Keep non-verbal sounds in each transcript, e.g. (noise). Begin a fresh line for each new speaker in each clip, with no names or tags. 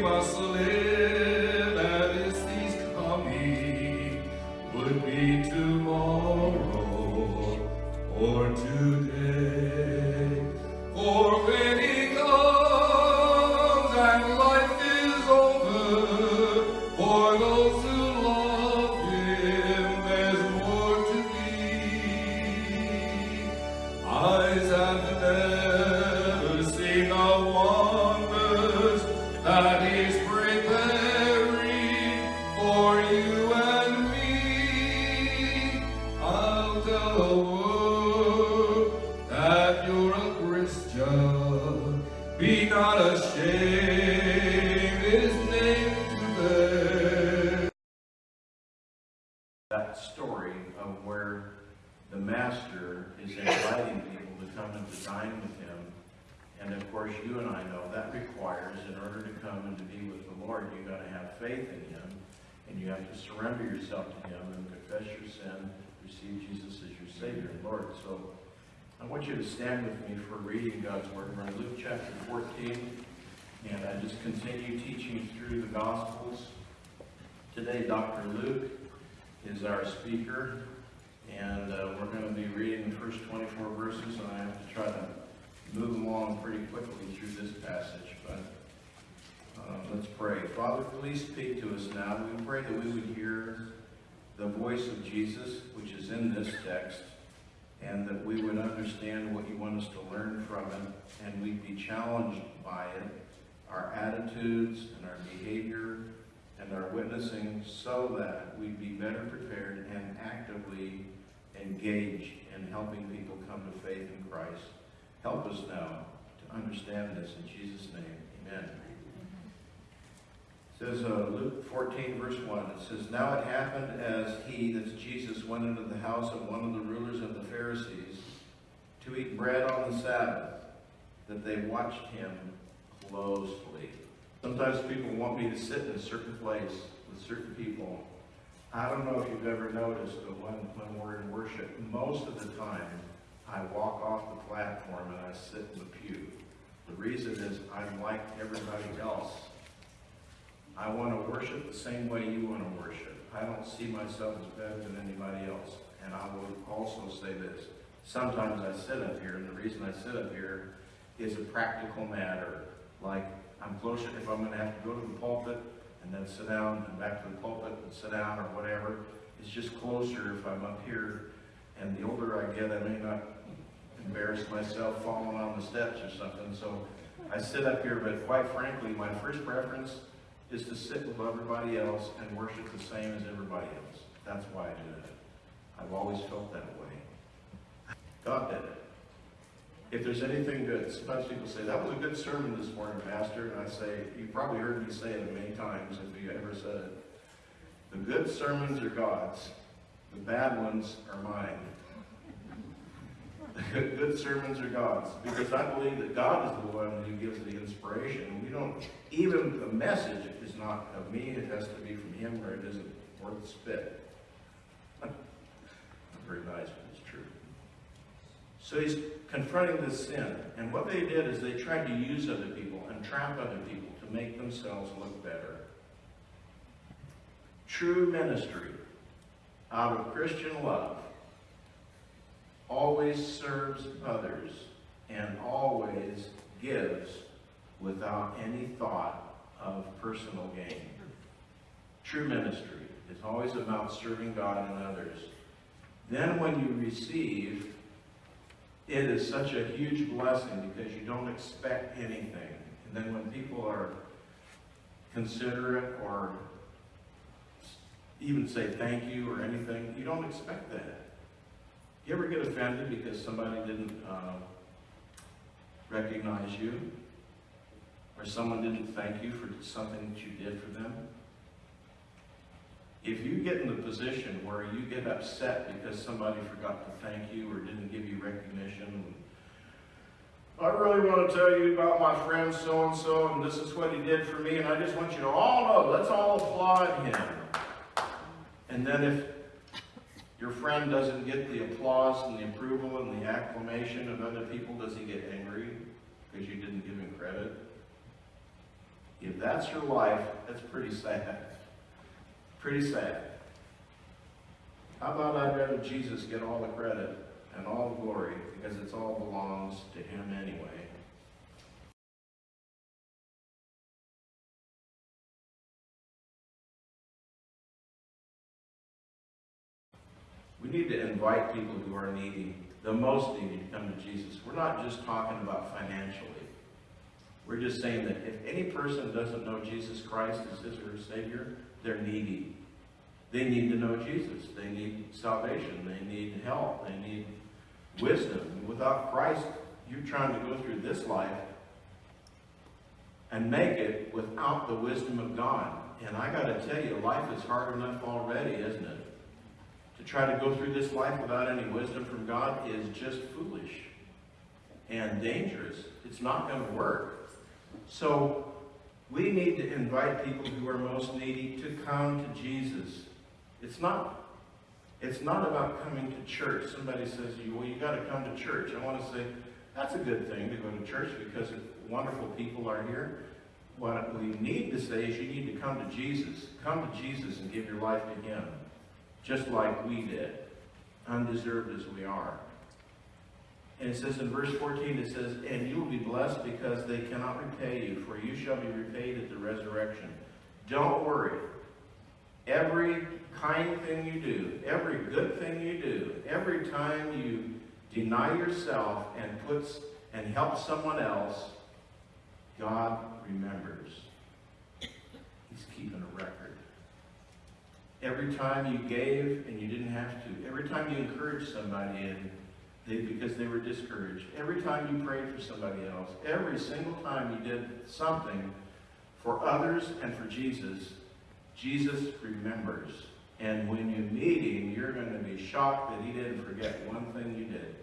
mas live. World that you're a Christian. Be not ashamed, his name to bear.
that story of where the master is inviting people to come and to dine with him. And of course, you and I know that requires, in order to come and to be with the Lord, you've got to have faith in him. And you have to surrender yourself to him and confess your sin, receive Jesus as your Savior and Lord. So I want you to stand with me for reading God's Word. We're in Luke chapter 14, and I just continue teaching through the Gospels. Today, Dr. Luke is our speaker, and uh, we're going to be reading the first 24 verses, and I have to try to move along pretty quickly through this passage, but uh, let's pray. Father, please speak to us now. We pray that we would hear the voice of Jesus, which is in this text, and that we would understand what you want us to learn from it, and we'd be challenged by it, our attitudes and our behavior and our witnessing, so that we'd be better prepared and actively engaged in helping people come to faith in Christ. Help us now to understand this in Jesus' name. Amen. Says uh, Luke 14, verse 1, it says, Now it happened as he, that's Jesus, went into the house of one of the rulers of the Pharisees to eat bread on the Sabbath, that they watched him closely. Sometimes people want me to sit in a certain place with certain people. I don't know if you've ever noticed, but when, when we're in worship, most of the time, I walk off the platform and I sit in the pew. The reason is I'm like everybody else. I want to worship the same way you want to worship. I don't see myself as better than anybody else. And I will also say this. Sometimes I sit up here, and the reason I sit up here is a practical matter. Like, I'm closer, if I'm going to have to go to the pulpit and then sit down and back to the pulpit and sit down or whatever, it's just closer if I'm up here. And the older I get, I may not embarrass myself falling on the steps or something. So I sit up here, but quite frankly, my first preference is to sit with everybody else and worship the same as everybody else. That's why I do it. I've always felt that way. God did it. If there's anything good, sometimes people say, that was a good sermon this morning, Pastor. And I say, you probably heard me say it many times if you ever said it. The good sermons are God's. The bad ones are mine. Good sermons are God's. Because I believe that God is the one who gives the inspiration. We don't, even the message is not of me. It has to be from Him or it isn't worth spit. (laughs) Very nice, but it's true. So he's confronting this sin. And what they did is they tried to use other people and trap other people to make themselves look better. True ministry out of Christian love always serves others and always gives without any thought of personal gain. True ministry is always about serving God and others. Then when you receive, it is such a huge blessing because you don't expect anything. And then when people are considerate or even say thank you or anything, you don't expect that. You ever get offended because somebody didn't uh, recognize you? Or someone didn't thank you for something that you did for them? If you get in the position where you get upset because somebody forgot to thank you or didn't give you recognition, I really want to tell you about my friend so-and-so, and this is what he did for me, and I just want you to all know, let's all applaud him. And then if your friend doesn't get the applause and the approval and the acclamation of other people, does he get angry because you didn't give him credit? If that's your life, that's pretty sad. Pretty sad. How about I'd rather Jesus get all the credit and all the glory because it's all belongs to him anyway. We need to invite people who are needy, the most needy, to come to Jesus. We're not just talking about financially. We're just saying that if any person doesn't know Jesus Christ as his or her Savior, they're needy. They need to know Jesus. They need salvation. They need help. They need wisdom. Without Christ, you're trying to go through this life and make it without the wisdom of God. And I got to tell you, life is hard enough already, isn't it? Try to go through this life without any wisdom from God is just foolish and dangerous. It's not going to work. So we need to invite people who are most needy to come to Jesus. It's not, it's not about coming to church. Somebody says well, you got to come to church. I want to say, that's a good thing to go to church because wonderful people are here. What we need to say is you need to come to Jesus. Come to Jesus and give your life to Him, just like we did, undeserved as we are. And it says in verse 14, it says, And you will be blessed because they cannot repay you, for you shall be repaid at the resurrection. Don't worry. Every kind thing you do, every good thing you do, every time you deny yourself and puts and helps someone else, God remembers. He's keeping a record. Every time you gave and you didn't have to, every time you encouraged somebody and they, because they were discouraged, every time you prayed for somebody else, every single time you did something for others and for Jesus, Jesus remembers. And when you meet him, you're going to be shocked that he didn't forget one thing you did.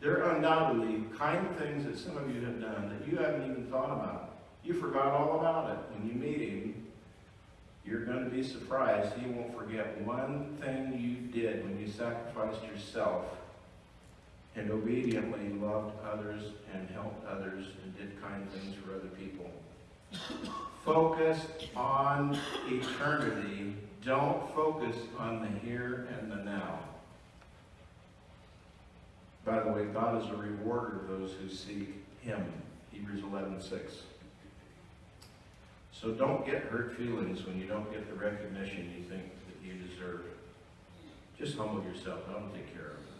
There are undoubtedly kind things that some of you have done that you haven't even thought about. You forgot all about it. When you meet him, you're going to be surprised. He won't forget one thing you did when you sacrificed yourself and obediently loved others and helped others and did kind things for other people. Focus on eternity. Don't focus on the here and the now. By the way, God is a rewarder of those who seek Him. Hebrews 11, 6. So don't get hurt feelings when you don't get the recognition you think that you deserve. Just humble yourself. I'll take care of it.